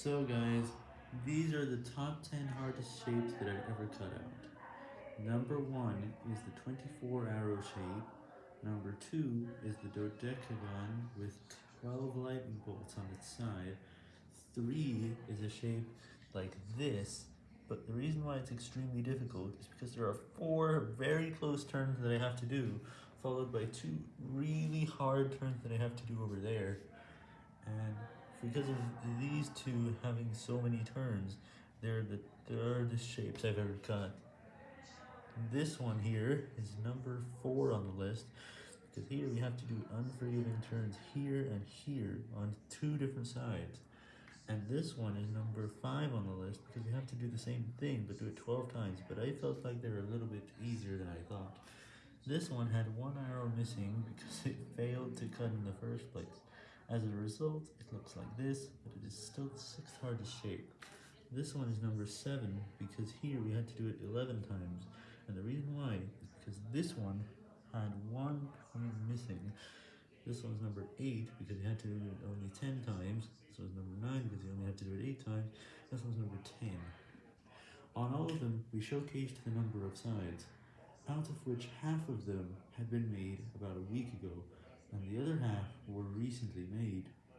So guys, these are the top 10 hardest shapes that I've ever cut out. Number 1 is the 24 arrow shape, number 2 is the dodecagon with 12 lightning bolts on its side, 3 is a shape like this, but the reason why it's extremely difficult is because there are 4 very close turns that I have to do, followed by 2 really hard turns that I have to do over there, because of these two having so many turns, they're the third shapes I've ever cut. This one here is number 4 on the list, because here we have to do unforgiving turns here and here on two different sides. And this one is number 5 on the list, because we have to do the same thing, but do it 12 times, but I felt like they were a little bit easier than I thought. This one had one arrow missing because it failed to cut in the first place. As a result, it looks like this, but it is still the sixth hardest shape. This one is number 7 because here we had to do it 11 times, and the reason why is because this one had one point missing. This one's number 8 because you had to do it only 10 times. This one's number 9 because you only had to do it 8 times. This one's number 10. On all of them, we showcased the number of sides, out of which half of them had been made about a week ago, and the other half were recently made.